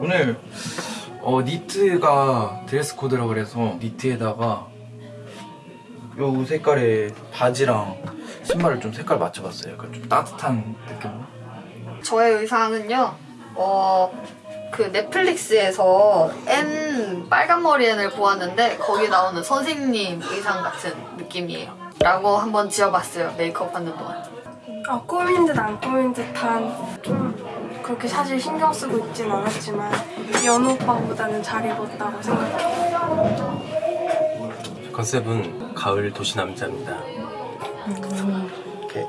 오늘 어, 니트가 드레스 코드라 그래서 니트에다가 요 색깔의 바지랑 신발을 좀 색깔 맞춰봤어요. 약간 좀 따뜻한 느낌으로. 저의 의상은요, 어, 그 넷플릭스에서 N 빨간 머리 앤을 보았는데 거기 나오는 선생님 의상 같은 느낌이에요. 라고 한번 지어봤어요, 메이크업 하는 동안. 아, 꾸민 듯 안 꾸민 듯한 좀 그렇게 사실 신경 쓰고 있진 않았지만 연우 오빠보다는 잘 입었다고 생각해요. 컨셉은 가을 도시 남자입니다. 이렇게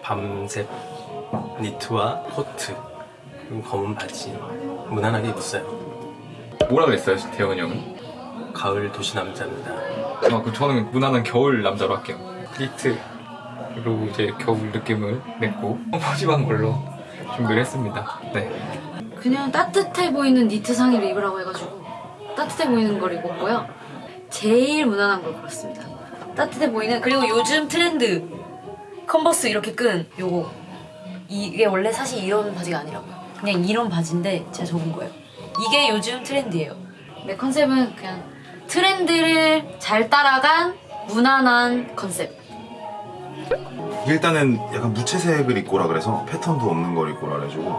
밤색 니트와 코트 검은 바지 무난하게 입었어요. 뭐라 그랬어요, 태영은 형은? 가을 도시 남자입니다. 아, 그 저는 무난한 겨울 남자로 할게요. 니트 그리고 이제 겨울 느낌을 냈고 퍼짐한 걸로 준비를 했습니다. 네. 그냥 따뜻해 보이는 니트 상의를 입으라고 해가지고 따뜻해 보이는 걸 입었고요. 제일 무난한 걸 골랐습니다. 따뜻해 보이는 그리고 요즘 트렌드 컨버스 이렇게 끈 요거 이게 원래 사실 이런 바지가 아니라고요. 그냥 이런 바지인데 제가 적은 거예요. 이게 요즘 트렌드예요. 내 컨셉은 그냥 트렌드를 잘 따라간 무난한 컨셉. 일단은 약간 무채색을 입고 오라 그래서 패턴도 없는 걸 입고 오라 그래가지고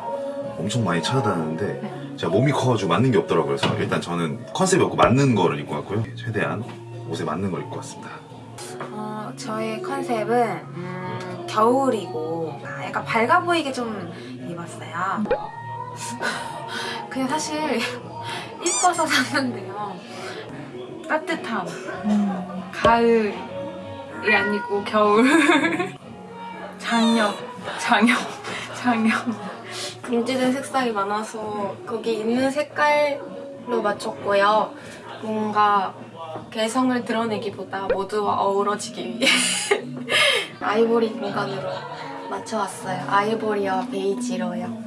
엄청 많이 찾아다녔는데 제가 몸이 커가지고 맞는 게 없더라고요 그래서 일단 저는 컨셉이 없고 맞는 거를 입고 왔고요 최대한 옷에 맞는 걸 입고 왔습니다 어, 저의 컨셉은 음, 겨울이고 아, 약간 밝아 보이게 좀 입었어요. 그냥 사실 이뻐서 샀는데요. 따뜻함. 가을이 아니고 겨울. 장염. 장염. 장염. 금지된 색상이 많아서 거기 있는 색깔로 맞췄고요. 뭔가 개성을 드러내기보다 모두와 어우러지기 위해 아이보리 공간으로 맞춰왔어요. 아이보리와 베이지로요.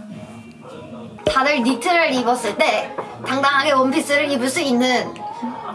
다들 니트를 입었을 때 당당하게 원피스를 입을 수 있는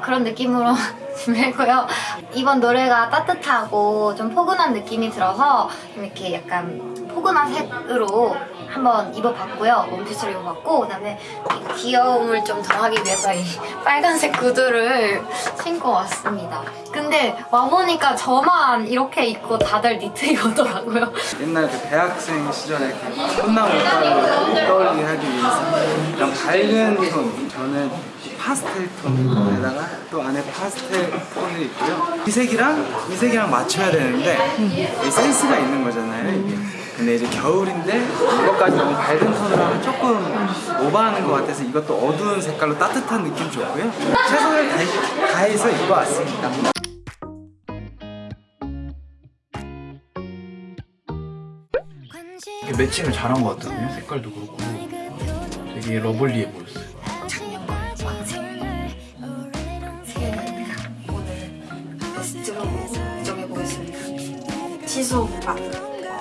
그런 느낌으로 준비했고요. 이번 노래가 따뜻하고 좀 포근한 느낌이 들어서 좀 이렇게 약간 포근한 색으로 한번 입어봤고요. 원피스를 입어봤고 그다음에 이 귀여움을 좀 더하기 위해서 이 빨간색 구두를 신고 왔습니다. 근데 와보니까 저만 이렇게 입고 다들 니트 입었더라고요. 옛날 그 대학생 시절에 그 꽃나무 오빠를 떠올리게 하기 위해서 그런 밝은 톤 저는 파스텔 톤에다가 또 안에 파스텔 톤을 입고요 이 색이랑 이 색이랑 맞춰야 되는데 이 센스가 있는 거잖아요 이게 근데 이제 겨울인데 이것까지 너무 밝은 톤으로 하면 조금 오버하는 것 같아서 이것도 어두운 색깔로 따뜻한 느낌 좋고요 최선을 다, 다해서 입어왔습니다 되게 매칭을 잘한 것 같거든요. 색깔도 그렇고 되게 러블리해 보였어요. 베스트로 정해보겠습니다. 지수 오빠.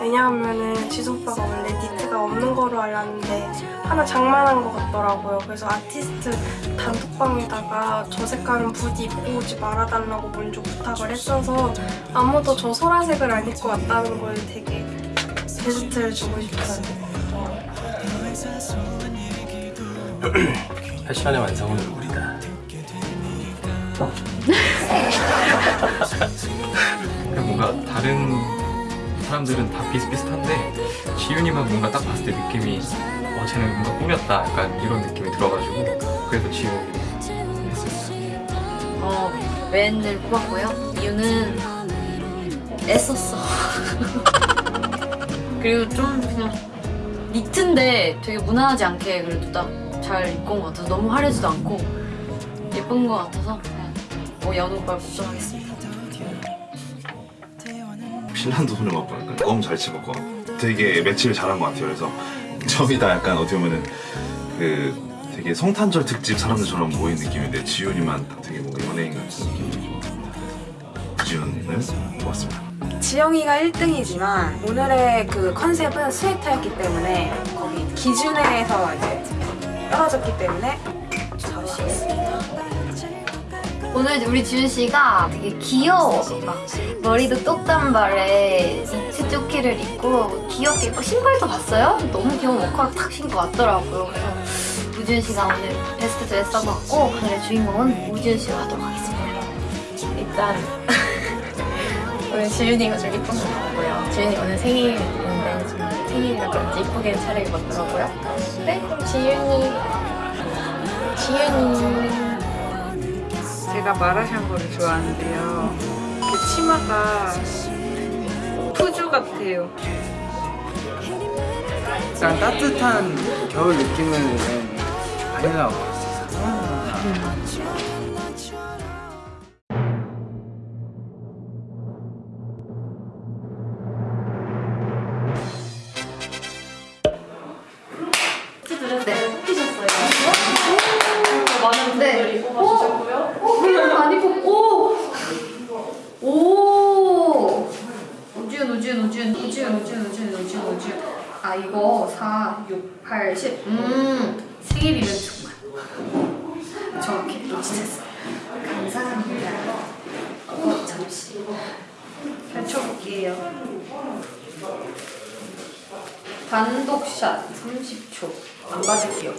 왜냐하면은 지수 오빠가 원래 니트가 없는 거로 알았는데 하나 장만한 것 같더라고요. 그래서 아티스트 단톡방에다가 저 색깔은 부디 입고 오지 말아달라고 먼저 부탁을 했어서 아무도 저 소라색을 안 입고 왔다는 걸 되게 베스트를 주고 싶어요. 패션의 완성은 우리다. 그냥 뭔가 다른 사람들은 다 비슷비슷한데 지윤이만 뭔가 딱 봤을 때 느낌이 어 쟤는 뭔가 꾸몄다 약간 이런 느낌이 들어가지고 그래서 지윤이 했습니다. 어, 웬을 뽑았고요. 이유는 애썼어. 그리고 좀 그냥 니트인데 되게 무난하지 않게 그래도 딱 잘 입고 온 것 같아서 너무 화려지도 않고 예쁜 것 같아서 그냥 뭐 연우 오빠를 걱정하겠습니다. 신랑도 손을 맞고 약간 너무 잘 집었고 되게 매치를 잘한 것 같아요 그래서 저희 다 약간 어떻게 보면은 그 되게 성탄절 특집 사람들처럼 모인 느낌인데 지훈이만 딱 되게 뭔가 연예인 같은 느낌이 좀 지훈을 뽑았습니다 지영이가 1등이지만 오늘의 그 컨셉은 스웨터였기 때문에 거기 기준에서 이제 떨어졌기 때문에. 오늘 우리 지윤 씨가 되게 귀여워. 막 머리도 똑단발에 니트 조끼를 입고 귀엽게 입고 신발도 봤어요? 너무 귀여운 워커를 탁 신고 왔더라고요. 그래서 우지은 씨가 오늘 베스트 드레서 맡고 오늘의 주인공은 우지은 씨로 하도록 하겠습니다. 일단 오늘 지윤이가 좀 이쁜 것 같고요. 지윤이 오늘 생일인데 좀 생일이라 그런지 이쁘게 차려입었더라고요. 네, 지윤이 지윤이 제가 마라샹궈를 좋아하는데요. 그 치마가 푸주 같아요. 약간 따뜻한 겨울 느낌은 아니라고 네. 우지은. 아, 이거 4, 6, 8, 10. 음, 생일이면 정말. 정확히 놓치셨어요. 감사합니다. 어, 잠시. 펼쳐볼게요. 단독샷 30초. 안 받을게요.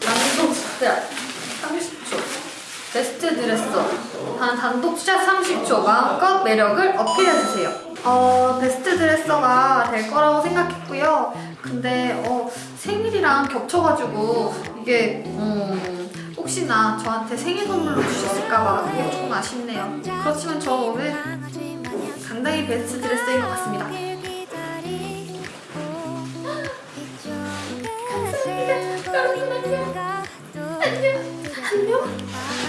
단독샷 30초 베스트 드레서 단 단독샷 30초 마음껏 매력을 어필해주세요 어 베스트 드레서가 될 거라고 생각했고요. 근데 어 생일이랑 겹쳐가지고 이게 음, 혹시나 저한테 생일 선물로 주셨을까봐 그게 조금 아쉽네요. 그렇지만 저 오늘 상당히 베스트 드레서인 것 같습니다. 감사합니다. 여러분 안녕. 안녕. 안녕